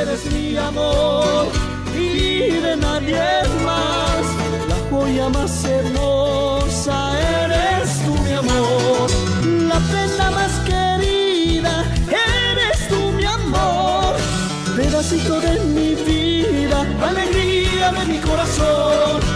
Eres mi amor y de nadie más. La joya más hermosa eres tú, mi amor. La prenda más querida eres tú, mi amor. Pedacito de mi vida, alegría de mi corazón.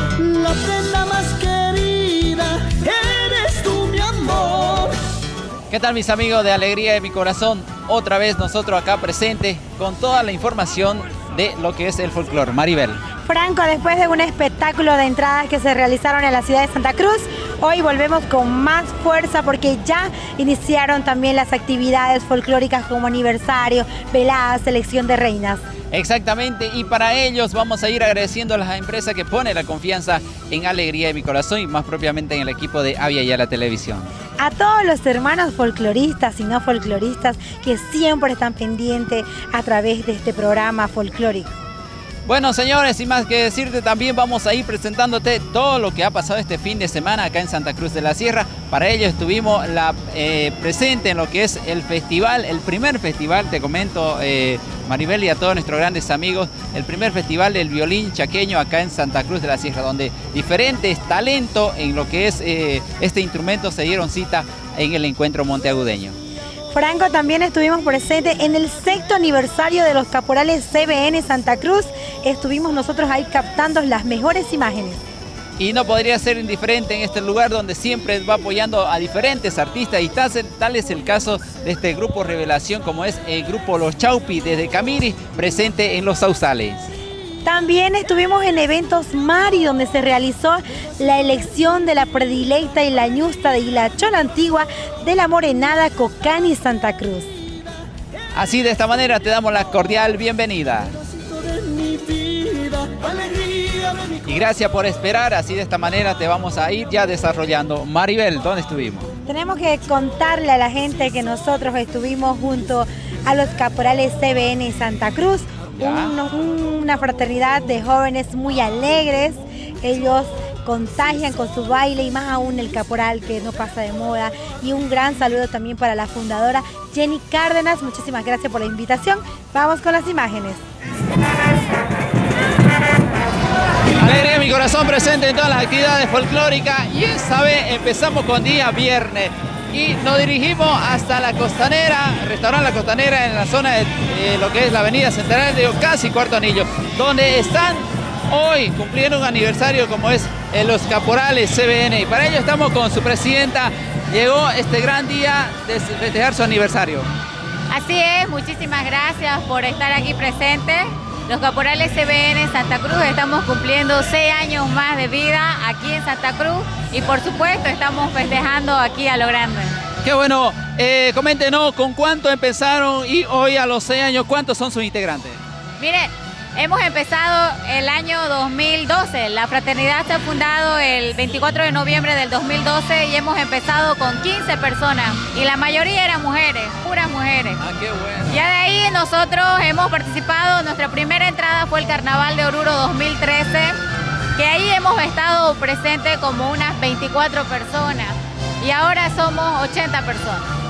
¿Qué tal mis amigos de Alegría de mi Corazón? Otra vez nosotros acá presentes con toda la información de lo que es el folclore. Maribel. Franco, después de un espectáculo de entradas que se realizaron en la ciudad de Santa Cruz, hoy volvemos con más fuerza porque ya iniciaron también las actividades folclóricas como aniversario, velada, selección de reinas. Exactamente, y para ellos vamos a ir agradeciendo a las empresas que ponen la confianza en Alegría de mi Corazón y más propiamente en el equipo de Avia y a la televisión. A todos los hermanos folcloristas y no folcloristas que siempre están pendientes a través de este programa folclórico. Bueno, señores, sin más que decirte, también vamos a ir presentándote todo lo que ha pasado este fin de semana acá en Santa Cruz de la Sierra. Para ello estuvimos la, eh, presente en lo que es el festival, el primer festival, te comento, eh, Maribel y a todos nuestros grandes amigos, el primer festival del violín chaqueño acá en Santa Cruz de la Sierra, donde diferentes talentos en lo que es eh, este instrumento se dieron cita en el encuentro monteagudeño. Franco, también estuvimos presentes en el sexto aniversario de los caporales CBN Santa Cruz. Estuvimos nosotros ahí captando las mejores imágenes. Y no podría ser indiferente en este lugar donde siempre va apoyando a diferentes artistas y tal, es el caso de este grupo Revelación como es el grupo Los Chaupi desde Camiri, presente en Los Sausales. También estuvimos en eventos Mari, donde se realizó la elección de la predilecta y la ñusta de Hilachón Antigua de la Morenada Cocani Santa Cruz. Así de esta manera te damos la cordial bienvenida. Y gracias por esperar, así de esta manera te vamos a ir ya desarrollando. Maribel, ¿dónde estuvimos? Tenemos que contarle a la gente que nosotros estuvimos junto a los caporales CBN Santa Cruz, un, una fraternidad de jóvenes muy alegres. Ellos contagian con su baile y más aún el caporal que no pasa de moda. Y un gran saludo también para la fundadora Jenny Cárdenas. Muchísimas gracias por la invitación. Vamos con las imágenes. Alegría mi corazón presente en todas las actividades folclóricas y esta vez empezamos con día viernes y nos dirigimos hasta la costanera, restaurante La Costanera en la zona de eh, lo que es la avenida central de Ocasi, Cuarto Anillo, donde están hoy cumpliendo un aniversario como es en los Caporales CBN y para ello estamos con su presidenta, llegó este gran día de festejar su aniversario. Así es, muchísimas gracias por estar aquí presente. Los Caporales CBN Santa Cruz estamos cumpliendo seis años más de vida aquí en Santa Cruz y por supuesto estamos festejando aquí a lo grande. Qué bueno, eh, coméntenos con cuánto empezaron y hoy a los seis años, ¿cuántos son sus integrantes? Mire, hemos empezado el año 2012, la fraternidad se ha fundado el 24 de noviembre del 2012 y hemos empezado con 15 personas y la mayoría eran mujeres, puras mujeres. Ah, qué bueno. Ya de ahí nosotros hemos participado, nuestra primera entrada fue el Carnaval de Oruro 2013, que ahí hemos estado presentes como unas 24 personas y ahora somos 80 personas.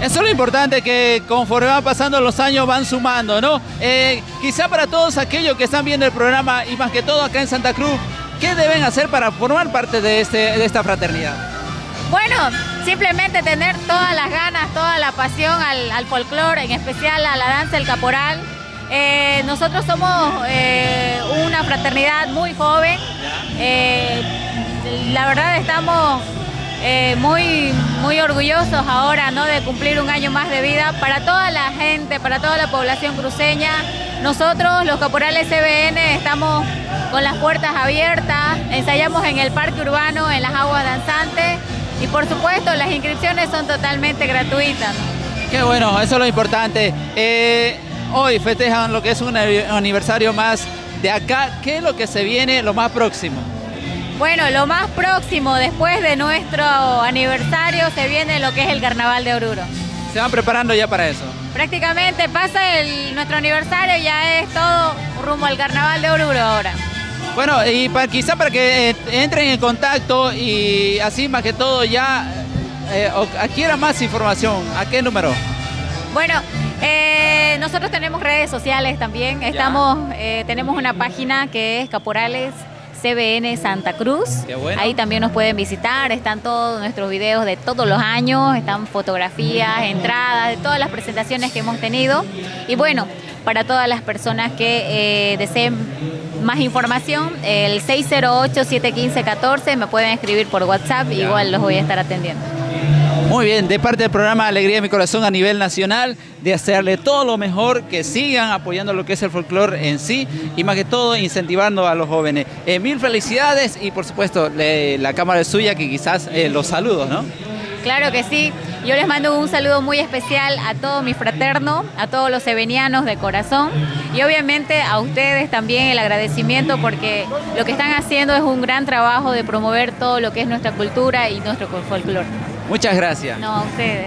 Eso es lo importante, que conforme van pasando los años van sumando, ¿no? Eh, quizá para todos aquellos que están viendo el programa y más que todo acá en Santa Cruz, ¿qué deben hacer para formar parte de, este, de esta fraternidad? Bueno, simplemente tener todas las ganas, toda la pasión al, al folclore, en especial a la danza del caporal. Eh, nosotros somos eh, una fraternidad muy joven. Eh, la verdad estamos eh, muy, muy orgullosos ahora ¿no? de cumplir un año más de vida para toda la gente, para toda la población cruceña. Nosotros, los caporales CBN, estamos con las puertas abiertas, ensayamos en el parque urbano, en las aguas danzantes y por supuesto las inscripciones son totalmente gratuitas. Qué bueno, eso es lo importante. Eh, hoy festejan lo que es un aniversario más de acá. ¿Qué es lo que se viene lo más próximo? Bueno, lo más próximo después de nuestro aniversario se viene lo que es el Carnaval de Oruro. ¿Se van preparando ya para eso? Prácticamente pasa el, nuestro aniversario, ya es todo rumbo al Carnaval de Oruro ahora. Bueno, y para, quizá para que eh, entren en contacto y así más que todo ya eh, adquieran más información, ¿a qué número? Bueno, Eh, nosotros tenemos redes sociales también. Estamos, eh, tenemos una página que es Caporales CBN Santa Cruz. Ahí también nos pueden visitar, están todos nuestros videos de todos los años, están fotografías, entradas, de todas las presentaciones que hemos tenido. Y bueno, para todas las personas que eh, deseen más información, el 608-715-14 me pueden escribir por WhatsApp, igual los voy a estar atendiendo. Muy bien, de parte del programa Alegría de mi Corazón a nivel nacional, de hacerle todo lo mejor, que sigan apoyando lo que es el folclore en sí y más que todo incentivando a los jóvenes. Eh, mil felicidades y por supuesto la cámara es suya que quizás eh, los saludos, ¿no? Claro que sí. Yo les mando un saludo muy especial a todo mi fraterno, a todos los sevenianos de corazón y obviamente a ustedes también el agradecimiento porque lo que están haciendo es un gran trabajo de promover todo lo que es nuestra cultura y nuestro folclore. Muchas gracias. No, a ustedes.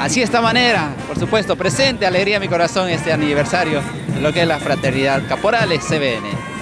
Así de esta manera, por supuesto, presente, alegría mi corazón este aniversario, lo que es la fraternidad Caporales CBN.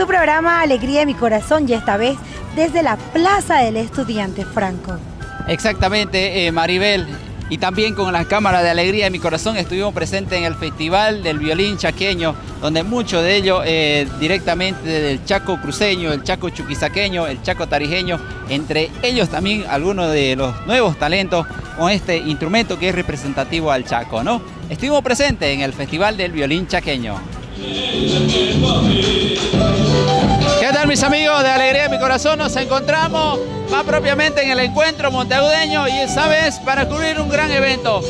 Tu programa Alegría de mi corazón y esta vez desde la Plaza del Estudiante Franco. Exactamente, eh, Maribel. Y también con la Cámara de Alegría de mi Corazón estuvimos presentes en el Festival del Violín Chaqueño, donde muchos de ellos eh, directamente del Chaco cruceño, el Chaco chuquisaqueño, el Chaco tarijeño, entre ellos también algunos de los nuevos talentos con este instrumento que es representativo al Chaco, ¿no? Estuvimos presentes en el Festival del Violín Chaqueño. ¿Qué tal mis amigos de Alegría de mi Corazón? Nos encontramos más propiamente en el encuentro monteagudeño y esta vez para cubrir un gran evento.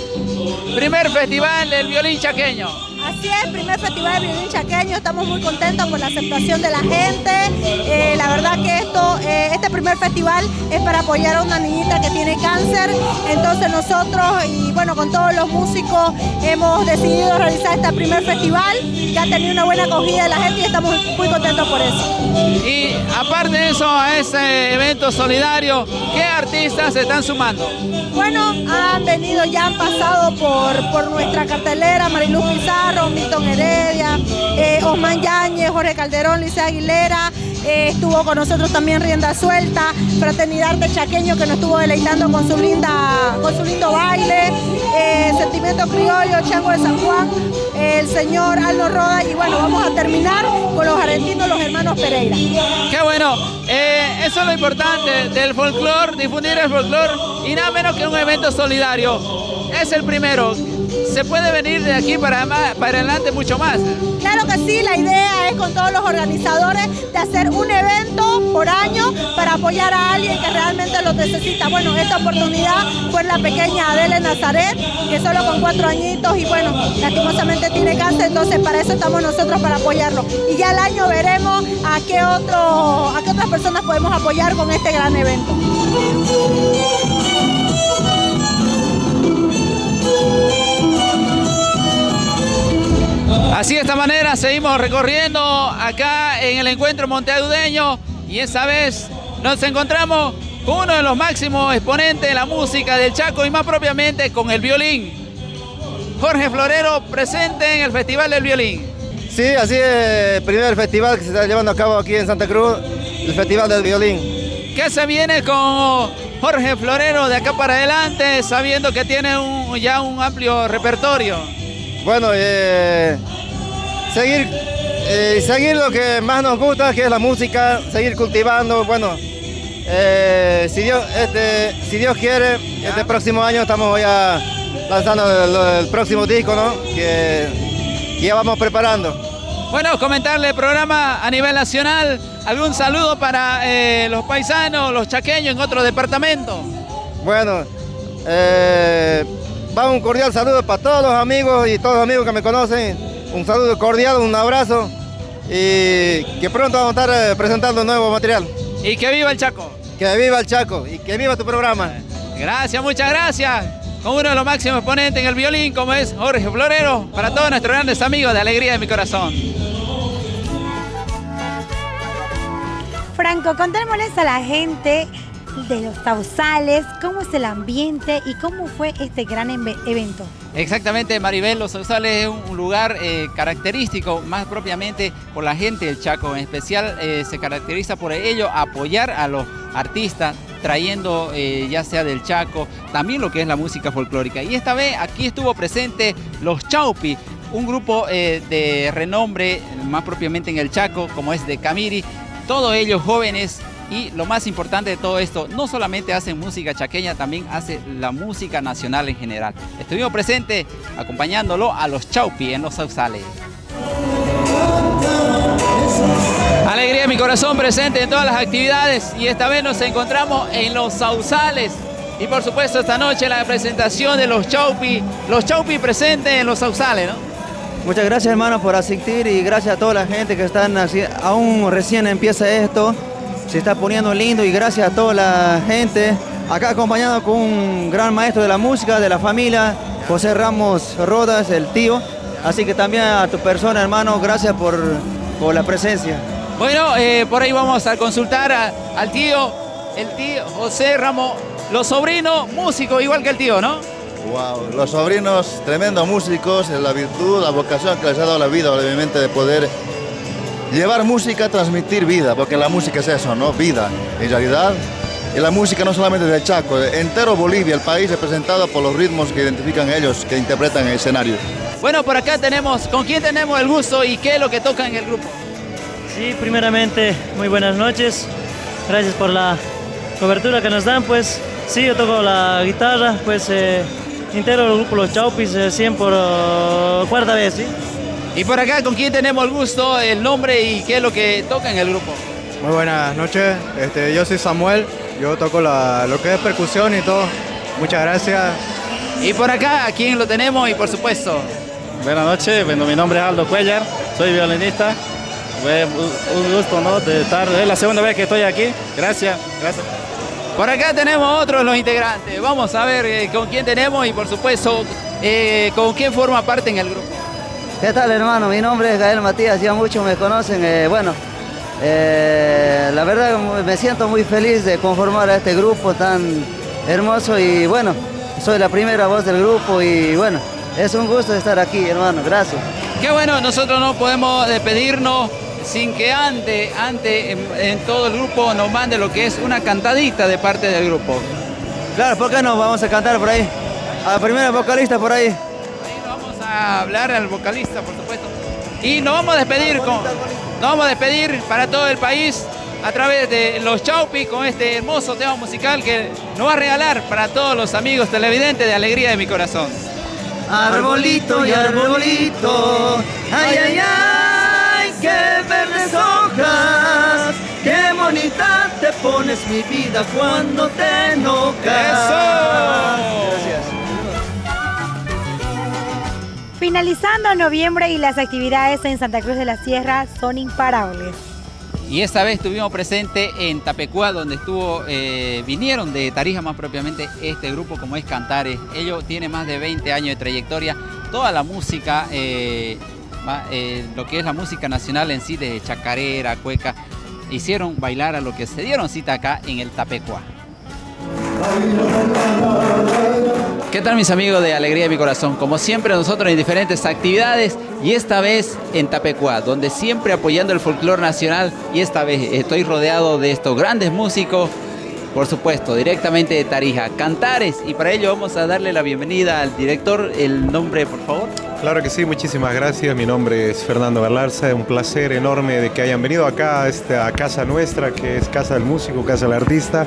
Primer festival del violín chaqueño. Así es, primer festival de violín chaqueño, estamos muy contentos con la aceptación de la gente. Eh, la verdad que esto, eh, este primer festival es para apoyar a una niñita que tiene cáncer. Entonces nosotros y bueno, con todos los músicos hemos decidido realizar este primer festival que ha tenido una buena acogida de la gente y estamos muy contentos por eso. Y aparte de eso, a este evento solidario, ¿qué artistas se están sumando? Bueno, han venido, ya han pasado por, por nuestra cartelera, Mariluz Pizarro, Milton Heredia, eh, Osman Yáñez, Jorge Calderón, Lice Aguilera, eh, estuvo con nosotros también Rienda Suelta, Fraternidad de Chaqueño que nos estuvo deleitando con su, linda, con su lindo baile, eh, Sentimiento Criollo, Chango de San Juan, el señor Aldo Roda y bueno, vamos a terminar con los argentinos, los hermanos Pereira. Qué bueno, eh, eso es lo importante del folclore, difundir el folclore y nada menos que un evento solidario. Es el primero, se puede venir de aquí para, para adelante mucho más. Claro que sí, la idea es con todos los organizadores de hacer un evento por año para apoyar a alguien que realmente lo necesita. Bueno, esta oportunidad fue la pequeña Adele Nazaret, que solo con cuatro añitos y bueno, lastimosamente tiene cáncer, entonces para eso estamos nosotros para apoyarlo. Y ya el año veremos a qué, otro, a qué otras personas podemos apoyar con este gran evento. Así de esta manera seguimos recorriendo acá en el encuentro monteagudeño y esa vez nos encontramos con uno de los máximos exponentes de la música del Chaco y más propiamente con el violín. Jorge Florero presente en el Festival del Violín. Sí, así es el primer festival que se está llevando a cabo aquí en Santa Cruz, el Festival del Violín. ¿Qué se viene con Jorge Florero de acá para adelante, sabiendo que tiene ya un amplio repertorio? Bueno, eh, seguir, eh, seguir lo que más nos gusta, que es la música, seguir cultivando, bueno, eh, si, Dios, este, si Dios quiere, este próximo año estamos ya lanzando el, próximo disco, ¿no? Que, ya vamos preparando. Bueno, comentarle el programa a nivel nacional, algún saludo para eh, los paisanos, los chaqueños en otro departamento. Bueno, va un cordial saludo para todos los amigos y todos los amigos que me conocen un saludo cordial, un abrazo y que pronto vamos a estar eh, presentando nuevo material. Y que viva el Chaco. Que viva el Chaco y que viva tu programa. Gracias, muchas gracias. Con uno de los máximos exponentes en el violín, como es Jorge Florero, para todos nuestros grandes amigos de Alegría de mi Corazón. Franco, contémosles a la gente de los Sausales, cómo es el ambiente y cómo fue este gran evento. Exactamente, Maribel, Los Sausales es un lugar eh, característico, más propiamente por la gente del Chaco, en especial eh, se caracteriza por ello apoyar a los artistas, trayendo eh, ya sea del Chaco, también lo que es la música folclórica. Y esta vez aquí estuvo presente los Chaupi, un grupo de renombre, más propiamente en el Chaco, como es de Camiri, todos ellos jóvenes y lo más importante de todo esto, no solamente hacen música chaqueña, también hace la música nacional en general. Estuvimos presentes acompañándolo a los Chaupi en los Sausales. Alegría mi corazón presente en todas las actividades y esta vez nos encontramos en los Sausales. Y por supuesto esta noche la presentación de los Chaupi, los Chaupi presentes en los Sausales, ¿no? Muchas gracias hermano por asistir y gracias a toda la gente que están así, aún recién empieza esto se está poniendo lindo y gracias a toda la gente. Acá acompañado con un gran maestro de la música, de la familia, José Ramos Rodas, el tío. Así que también a tu persona, hermano, gracias por, por la presencia. Bueno, eh, por ahí vamos a consultar al tío, el tío José Ramos, los sobrinos músicos, igual que el tío, ¿no? Wow, los sobrinos tremendos músicos, la virtud, la vocación que les ha dado la vida, obviamente, de poder llevar música, transmitir vida, porque la música es eso, ¿no? Vida, en realidad. Y la música no solamente del Chaco, entero Bolivia, el país representado por los ritmos que identifican ellos, que interpretan el escenario. Bueno, por acá tenemos, ¿con quién tenemos el gusto y qué es lo que toca en el grupo? Sí, primeramente, muy buenas noches. Gracias por la cobertura que nos dan, pues. Sí, yo toco la guitarra, pues eh, integro el grupo Los Chaupis, 100 eh, por uh, cuarta vez, ¿sí? Y por acá, ¿con quién tenemos el gusto, el nombre y qué es lo que toca en el grupo? Muy buenas noches, este, yo soy Samuel, yo toco lo que es percusión y todo. Muchas gracias. Y por acá, ¿a quién lo tenemos? Y por supuesto. Buenas noches, bueno, mi nombre es Aldo Cuellar, soy violinista. Un gusto ¿no? de estar, es la segunda vez que estoy aquí. Gracias, gracias. Por acá tenemos otros los integrantes. Vamos a ver eh, con quién tenemos y por supuesto eh, con quién forma parte en el grupo. ¿Qué tal hermano? Mi nombre es Gael Matías, ya muchos me conocen. Eh, bueno, eh, la verdad me siento muy feliz de conformar a este grupo tan hermoso y bueno, soy la primera voz del grupo y bueno, es un gusto estar aquí hermano, gracias. Qué bueno, nosotros no podemos despedirnos sin que ante, ante en, en todo el grupo nos mande lo que es una cantadita de parte del grupo. Claro, ¿por qué no? Vamos a cantar por ahí. A la primera vocalista por ahí. A hablar al vocalista, por supuesto. Y nos vamos a despedir con, nos vamos a despedir para todo el país a través de los Chaupi con este hermoso tema musical que nos va a regalar para todos los amigos televidentes de Alegría de mi Corazón. Arbolito y arbolito, ay, ay, ay, qué verdes hojas, qué bonita te pones mi vida cuando te enojas. Gracias. Finalizando noviembre y las actividades en Santa Cruz de la Sierra son imparables. Y esta vez estuvimos presentes en Tapecuá, donde estuvo, eh, vinieron de Tarija más propiamente este grupo como es Cantares. Ellos tienen más de 20 años de trayectoria. Toda la música, eh, eh, lo que es la música nacional en sí, de chacarera, cueca, hicieron bailar a lo que se dieron cita acá en el Tapecuá. ¿Qué tal mis amigos de Alegría de mi Corazón? Como siempre nosotros en diferentes actividades y esta vez en Tapecuá, donde siempre apoyando el folclore nacional y esta vez estoy rodeado de estos grandes músicos, por supuesto, directamente de Tarija, Cantares y para ello vamos a darle la bienvenida al director, el nombre por favor. Claro que sí, muchísimas gracias. Mi nombre es Fernando Galarza. Un placer enorme de que hayan venido acá a esta casa nuestra, que es Casa del Músico, Casa del Artista.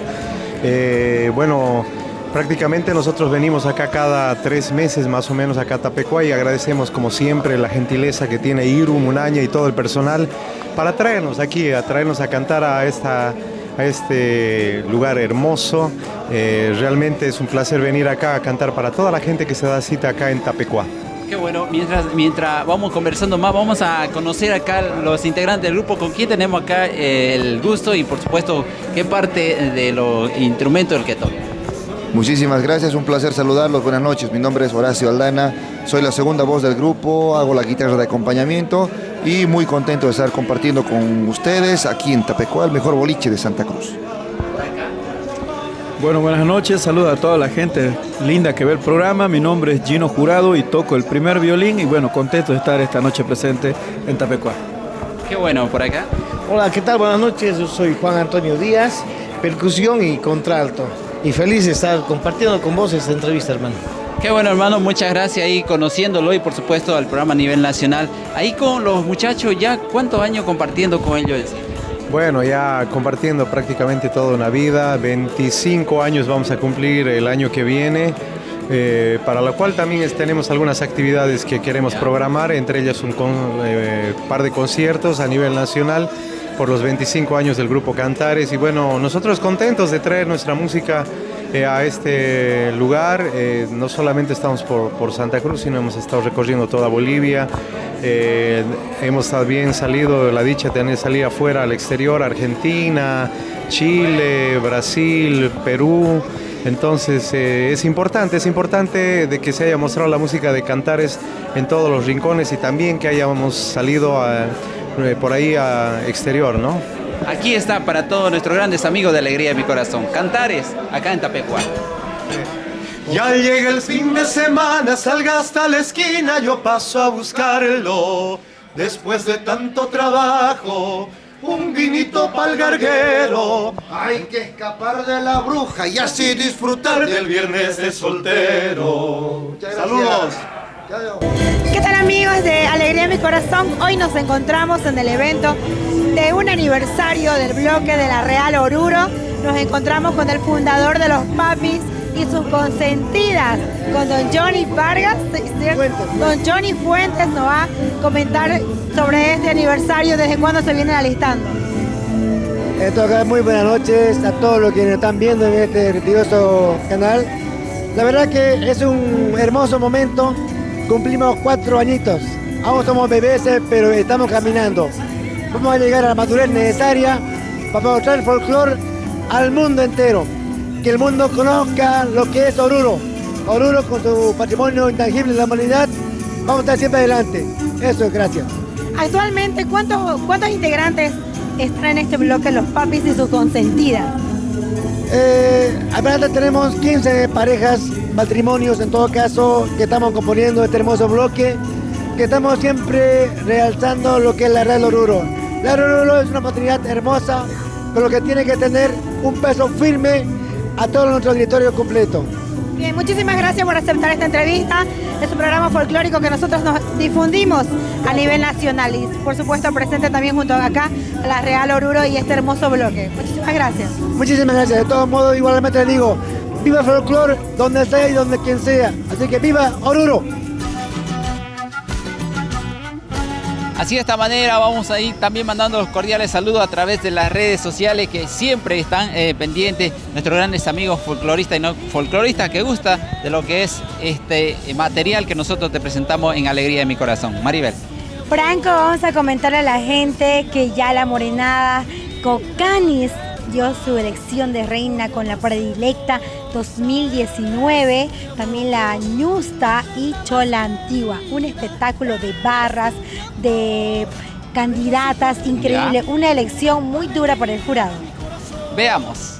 Eh, bueno, prácticamente nosotros venimos acá cada tres meses más o menos acá a Tapecuá y agradecemos como siempre la gentileza que tiene Iru, Munaña y todo el personal para traernos aquí, a traernos a cantar a esta este lugar hermoso. Eh, realmente es un placer venir acá a cantar para toda la gente que se da cita acá en Tapecuá. Qué bueno, mientras, mientras vamos conversando más, vamos a conocer acá los integrantes del grupo, con quién tenemos acá eh, el gusto y por supuesto qué parte de los instrumentos el que toca. Muchísimas gracias, un placer saludarlos. Buenas noches, mi nombre es Horacio Aldana, soy la segunda voz del grupo, hago la guitarra de acompañamiento y muy contento de estar compartiendo con ustedes aquí en Tapecuá, el mejor boliche de Santa Cruz. Bueno, buenas noches, saludo a toda la gente linda que ve el programa. Mi nombre es Gino Jurado y toco el primer violín y bueno, contento de estar esta noche presente en Tapecuá. Qué bueno, por acá. Hola, ¿qué tal? Buenas noches, yo soy Juan Antonio Díaz, percusión y contralto. Y feliz de estar compartiendo con vos esta entrevista, hermano. Qué bueno hermano, muchas gracias ahí conociéndolo y por supuesto al programa a nivel nacional. Ahí con los muchachos ya, ¿cuántos años compartiendo con ellos? Bueno, ya compartiendo prácticamente toda una vida, 25 años vamos a cumplir el año que viene, eh, para lo cual también es- tenemos algunas actividades que queremos programar, entre ellas un con- eh, par de conciertos a nivel nacional por los 25 años del grupo Cantares y bueno, nosotros contentos de traer nuestra música eh, a este lugar. Eh, no solamente estamos por, Santa Cruz, sino hemos estado recorriendo toda Bolivia. Eh, hemos también salido, la dicha de tener salir afuera al exterior, Argentina, Chile, Brasil, Perú. Entonces es importante, es importante de que se haya mostrado la música de Cantares en todos los rincones y también que hayamos salido a- por ahí a exterior, ¿no? Aquí está para todos nuestros grandes amigos de Alegría de mi Corazón, Cantares, acá en Tapecuá. Ya llega el fin de semana, salga hasta la esquina, yo paso a buscarlo. Después de tanto trabajo, un vinito pa'l garguero. Hay que escapar de la bruja y así disfrutar del viernes de soltero. Saludos. ¿Qué tal amigos de Alegría mi Corazón? Hoy nos encontramos en el evento de un aniversario del bloque de la Real Oruro. Nos encontramos con el fundador de los Papis y sus consentidas, con don Johnny Vargas. ¿cierto? Don Johnny Fuentes nos va a comentar sobre este aniversario, desde cuándo se vienen alistando. Esto acá, muy buenas noches a todos los que nos están viendo en este religioso canal. La verdad que es un hermoso momento. Cumplimos cuatro añitos. Aún somos bebés, eh, pero estamos caminando. Vamos a llegar a la madurez necesaria para mostrar el folclore al mundo entero. Que el mundo conozca lo que es Oruro. Oruro con su patrimonio intangible de la humanidad. Vamos a estar siempre adelante. Eso es gracias. Actualmente, ¿cuántos, cuántos integrantes están en este bloque los Papis y sus consentidas? Eh, tenemos 15 parejas, matrimonios en todo caso, que estamos componiendo este hermoso bloque, que estamos siempre realzando lo que es la Real Oruro. La Oruro es una oportunidad hermosa, lo que tiene que tener un peso firme a todo nuestro auditorio completo. Bien, muchísimas gracias por aceptar esta entrevista. Es un programa folclórico que nosotros nos difundimos a nivel nacional y por supuesto presente también junto acá la Real Oruro y este hermoso bloque. Muchísimas gracias. Muchísimas gracias. De todos modos, igualmente le digo, viva folclore donde sea y donde quien sea. Así que viva Oruro. Así de esta manera vamos a ir también mandando los cordiales saludos a través de las redes sociales que siempre están eh, pendientes nuestros grandes amigos folcloristas y no folcloristas que gusta de lo que es este material que nosotros te presentamos en Alegría de mi Corazón. Maribel. Franco, vamos a comentarle a la gente que ya la morenada Cocanis dio su elección de reina con la predilecta 2019, también la Ñusta y Chola Antigua, un espectáculo de barras, de candidatas, increíble, una elección muy dura para el jurado. Veamos.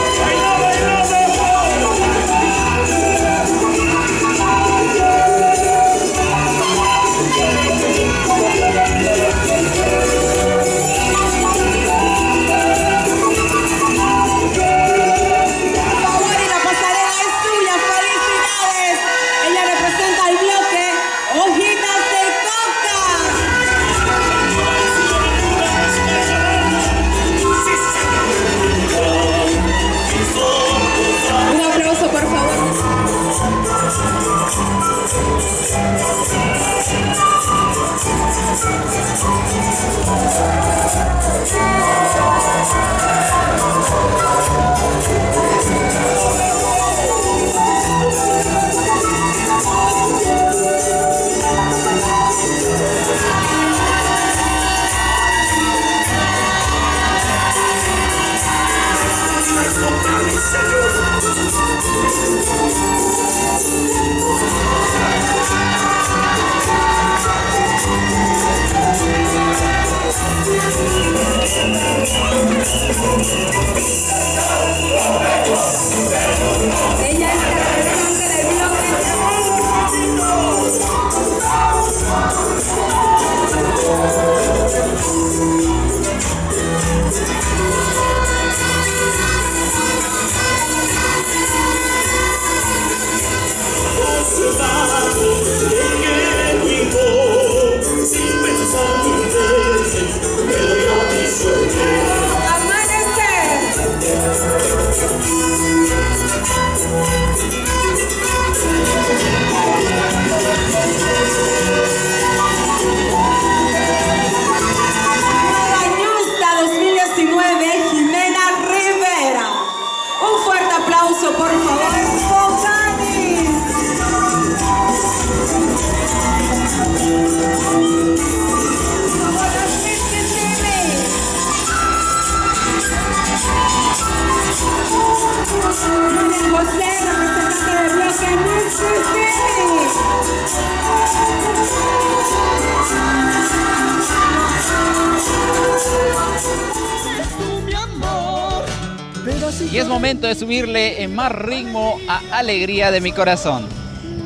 subirle en más ritmo a Alegría de mi corazón.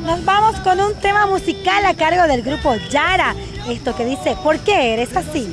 Nos vamos con un tema musical a cargo del grupo Yara. Esto que dice, ¿por qué eres así?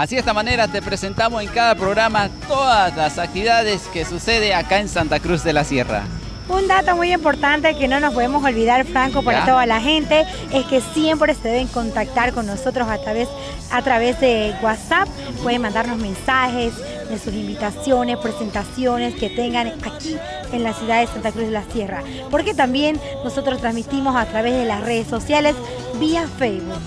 Así de esta manera te presentamos en cada programa todas las actividades que sucede acá en Santa Cruz de la Sierra. Un dato muy importante que no nos podemos olvidar, Franco, para Ya. toda la gente, es que siempre se deben contactar con nosotros a través, a través de WhatsApp. Pueden mandarnos mensajes de sus invitaciones, presentaciones que tengan aquí en la ciudad de Santa Cruz de la Sierra. Porque también nosotros transmitimos a través de las redes sociales vía Facebook.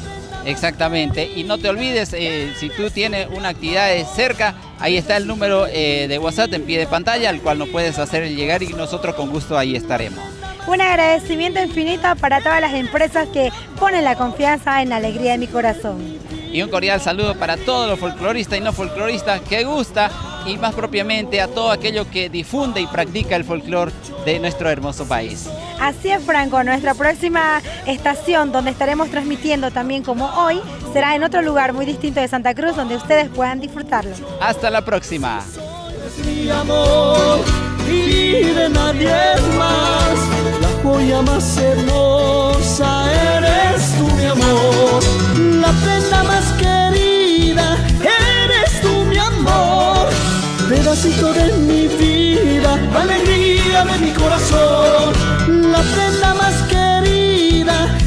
Exactamente. Y no te olvides, eh, si tú tienes una actividad cerca, ahí está el número eh, de WhatsApp en pie de pantalla, al cual nos puedes hacer llegar y nosotros con gusto ahí estaremos. Un agradecimiento infinito para todas las empresas que ponen la confianza en la alegría de mi corazón. Y un cordial saludo para todos los folcloristas y no folcloristas que gusta y más propiamente a todo aquello que difunde y practica el folclor de nuestro hermoso país. Así es, Franco. Nuestra próxima estación, donde estaremos transmitiendo también como hoy, será en otro lugar muy distinto de Santa Cruz, donde ustedes puedan disfrutarlo. Hasta la próxima. mi amor y de nadie más. La joya más hermosa eres tú, mi amor. La prenda más querida eres tú, mi amor pedacito de mi vida, alegría de mi corazón, la prenda más querida.